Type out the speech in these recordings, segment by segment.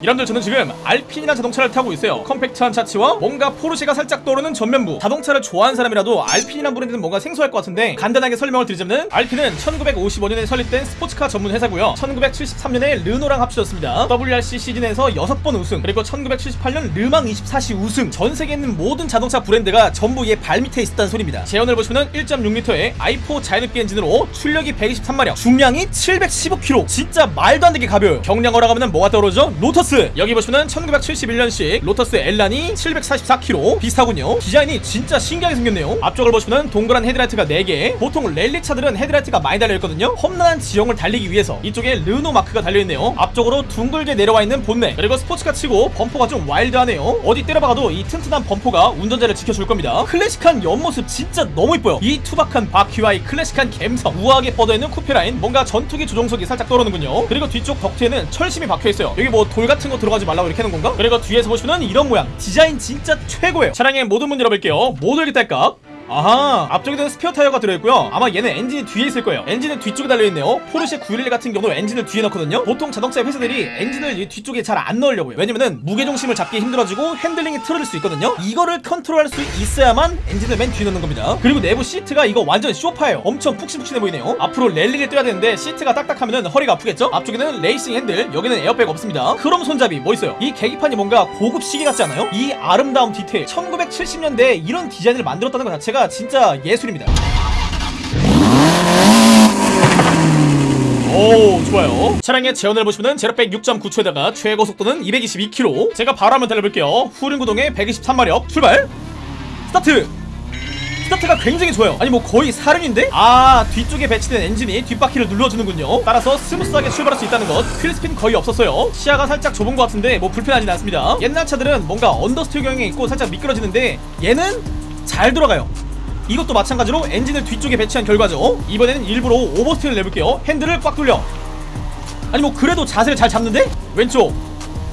여러분들 저는 지금 알핀이라는 자동차를 타고 있어요. 컴팩트한 차체와 뭔가 포르쉐가 살짝 떠오르는 전면부. 자동차를 좋아하는 사람이라도 알핀이란 브랜드는 뭔가 생소할 것 같은데 간단하게 설명을 드리자면 알핀은 1955년에 설립된 스포츠카 전문 회사고요. 1973년에 르노랑 합쳐졌습니다. WRC 시즌에서 6번 우승 그리고 1978년 르망 24시 우승. 전 세계에 있는 모든 자동차 브랜드가 전부 얘 발밑에 있었다는 소리입니다. 제원을 보시면 1.6리터의 i4 자연흡기 엔진으로 출력이 123마력 중량이 715kg 진짜 말도 안 되게 가벼워요. 경량이라 하면 뭐가 떠오르죠? 로터스 여기 보시면 1971년식 로터스 엘란이 744kg 비슷하군요. 디자인이 진짜 신기하게 생겼네요. 앞쪽을 보시면 동그란 헤드라이트가 4개. 보통 랠리 차들은 헤드라이트가 많이 달려있거든요. 험난한 지형을 달리기 위해서 이쪽에 르노 마크가 달려있네요. 앞쪽으로 둥글게 내려와 있는 본넷. 그리고 스포츠카 치고 범퍼가 좀 와일드하네요. 어디 때려박아도 이 튼튼한 범퍼가 운전자를 지켜줄 겁니다. 클래식한 옆모습 진짜 너무 이뻐요. 이 투박한 바퀴와 이 클래식한 갬성. 우아하게 뻗어있는 쿠페라인 뭔가 전투기 조종석이 살짝 떠오르는군요. 그리고 뒤쪽 덕트에는 철심이 박혀있어요. 여기 뭐 돌 같은 거 들어가지 말라고 이렇게 하는 건가? 그리고 뒤에서 보시면 이런 모양. 디자인 진짜 최고예요. 차량의 모든 문 열어볼게요. 열기 딸깍 아하 앞쪽에는 스페어 타이어가 들어있고요. 아마 얘는 엔진이 뒤에 있을 거예요. 엔진은 뒤쪽에 달려있네요. 포르쉐 911 같은 경우도 엔진을 뒤에 넣거든요. 보통 자동차 회사들이 엔진을 이 뒤쪽에 잘 안 넣으려고요. 왜냐면은 무게중심을 잡기 힘들어지고 핸들링이 틀어질 수 있거든요. 이거를 컨트롤할 수 있어야만 엔진을 맨 뒤에 넣는 겁니다. 그리고 내부 시트가 이거 완전 쇼파예요. 엄청 푹신푹신해 보이네요. 앞으로 랠리를 뛰어야 되는데 시트가 딱딱하면은 허리가 아프겠죠? 앞쪽에는 레이싱 핸들 여기는 에어백 없습니다. 크롬 손잡이 뭐 있어요. 이 계기판이 뭔가 고급 시계 같지 않아요? 이 아름다운 디테일. 1970년대에 이런 디자인을 만들었다는 것 자체가 진짜 예술입니다. 오 좋아요. 차량의 제원을 보시면 제로백 6.9초에다가 최고 속도는 222km 제가 바로 한번 달려볼게요. 후륜구동에 123마력. 출발! 스타트! 스타트가 굉장히 좋아요. 아니 뭐 거의 사륜인데? 아 뒤쪽에 배치된 엔진이 뒷바퀴를 눌러주는군요. 따라서 smooth하게 출발할 수 있다는 것. wheel spin 거의 없었어요. 시야가 살짝 좁은 것 같은데 뭐 불편하진 않습니다. 옛날 차들은 뭔가 understeer 경향이 있고 살짝 미끄러지는데 얘는 잘 돌아가요 이것도 마찬가지로 엔진을 뒤쪽에 배치한 결과죠. 이번에는 일부러 oversteering을 내볼게요. 핸들을 꽉 돌려. 아니 뭐 그래도 자세를 잘 잡는데? 왼쪽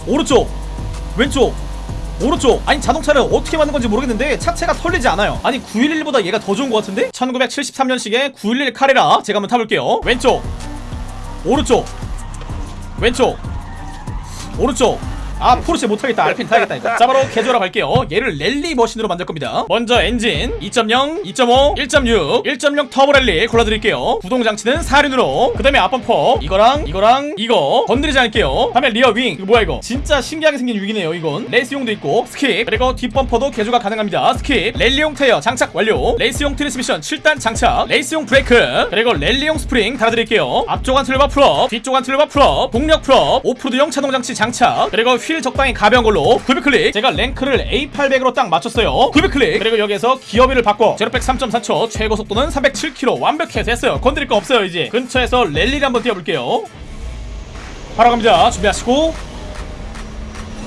오른쪽 왼쪽 오른쪽. 아니 자동차를 어떻게 만든 건지 모르겠는데 차체가 털리지 않아요. 아니 911보다 얘가 더 좋은 것 같은데? 1973년식의 911 카레라 제가 한번 타볼게요. 왼쪽 오른쪽 왼쪽 오른쪽 아 포르쉐 못 타겠다. 알핀 타야겠다 일단 자 바로 개조하러 갈게요. 얘를 랠리 머신으로 만들 겁니다. 먼저 엔진 2.0 2.5 1.6 1.0 터보 랠리 골라드릴게요. 구동 장치는 사륜으로. 그 다음에 앞범퍼. 이거랑 이거랑 이거 건드리지 않을게요. 다음에 rear wing. 이거 뭐야 이거? 진짜 신기하게 생긴 wing이네요 이건. 레이스용도 있고 skip. 그리고 뒷범퍼도 개조가 가능합니다. skip. 랠리용 타이어 장착 완료. 레이스용 트랜스미션 7단 장착. 레이스용 브레이크. 그리고 랠리용 스프링 달아드릴게요. 앞쪽 anti-roll bar full up 뒤쪽 anti-roll bar full up 동력 full up 오프로드용 차동장치 장착. 그리고 휠 적당히 가벼운 걸로 900클릭. 제가 랭크를 A800으로 딱 맞췄어요. 900클릭. 그리고 여기에서 기어비를 바꿔 제로백 3.4초 최고 속도는 307km 완벽해 됐어요. 건드릴 거 없어요 이제. 근처에서 랠리를 한번 뛰어볼게요. 바로 갑니다. 준비하시고.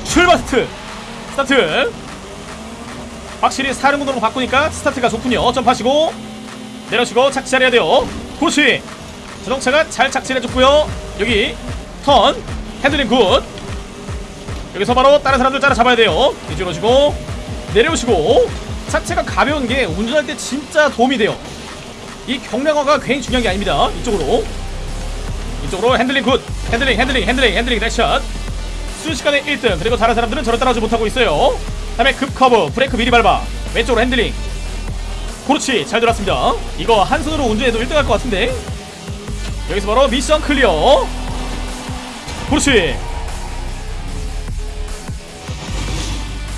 출발 스트. 스타트. 확실히 사륜구동으로 바꾸니까 스타트가 좋군요. 점프하시고. 내려시고 착지 잘해야 돼요. 그렇지 자동차가 잘 착지해줬고요. 여기 턴. 핸들링 good 여기서 바로 다른 사람들 따라잡아야 돼요. 오시고 내려오시고. 차체가 가벼운 게 운전할 때 진짜 도움이 돼요. 이 경량화가 괜히 중요한 게 아닙니다. 이쪽으로. 이쪽으로 핸들링 good. 핸들링 핸들링 핸들링 핸들링 렉샷. 순식간에 1등. 그리고 다른 사람들은 저를 따라오지 못하고 있어요. 다음에 급커브 브레이크 미리 밟아. 왼쪽으로 핸들링. 그렇지 잘 들었습니다. 이거 한 손으로 운전해도 1등 할 것 같은데. 여기서 바로 mission clear. 그렇지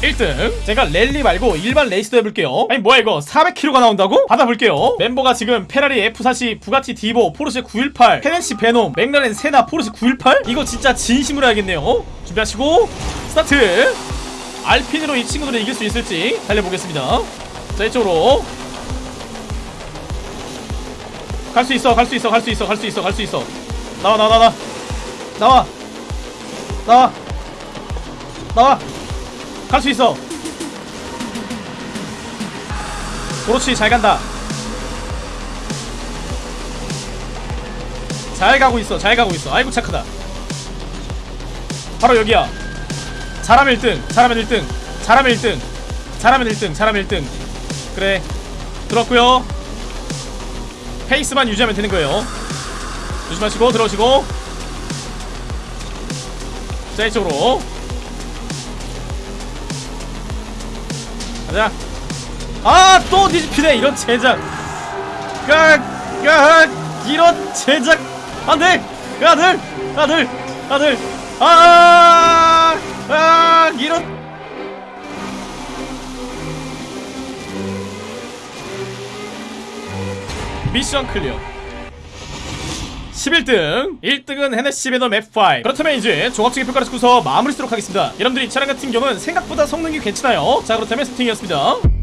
1등. 제가 랠리 말고 일반 레이스도 해볼게요. 아니 뭐야 이거? 400km가 나온다고? 받아볼게요. 멤버가 지금 페라리 F40 부가티 디보 포르쉐 918 헤네시 베놈 맥라렌 세나 포르쉐 918 이거 진짜 진심으로 해야겠네요. 준비하시고 스타트! 알핀으로 이 친구들을 이길 수 있을지 달려보겠습니다. 자 이쪽으로. 갈 수 있어 갈 수 있어 갈 수 있어 갈 수 있어 갈 수 있어. 나와 나와 나와 나와. 나와. 나와 갈 수 있어. 그렇지 잘 간다. 잘 가고 있어 잘 가고 있어. 아이고 착하다. 바로 여기야. 잘하면 1등 잘하면 1등 잘하면 1등 잘하면 1등 잘하면 1등. 그래. 들었고요. 페이스만 유지하면 되는 거예요. 조심하시고 들어오시고. 자 이쪽으로 가자 아또 뒤집히네 이런 제작. 까까 이런 제작. 안돼! 아들! 아들! 아들 아, 아 이런. 미션 클리어 11등. 1등은 헤네시 배너 맵5 그렇다면 이제 종합적인 평가를 듣고서 마무리 쓰도록 하겠습니다. 여러분들이 이 차량 같은 경우는 생각보다 성능이 괜찮아요. 자 그렇다면 세팅이었습니다